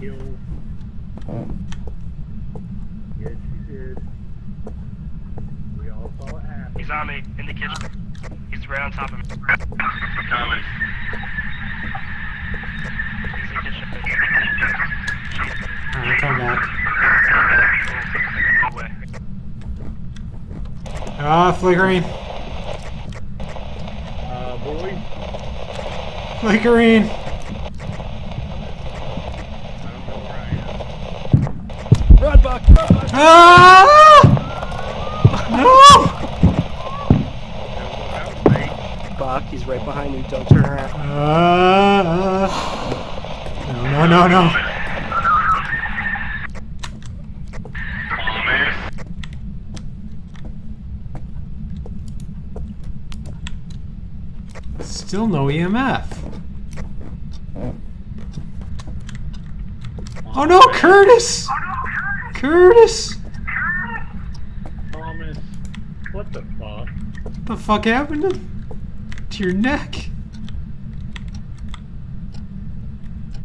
kill. Yes, you did. We all saw it happen. He's on me in the kitchen. He's right on top of me. Coming. He's in the kitchen. Alright, come back. Oh, no way. Ah, flickering. Uh, boy, Flickering. Buck! Ah! No! Buck, he's right behind you. Don't turn around. Uh, no, no, no, no. Oh. Still no EMF. Oh no, Curtis! Curtis! Thomas, what the fuck? What the fuck happened to, to your neck?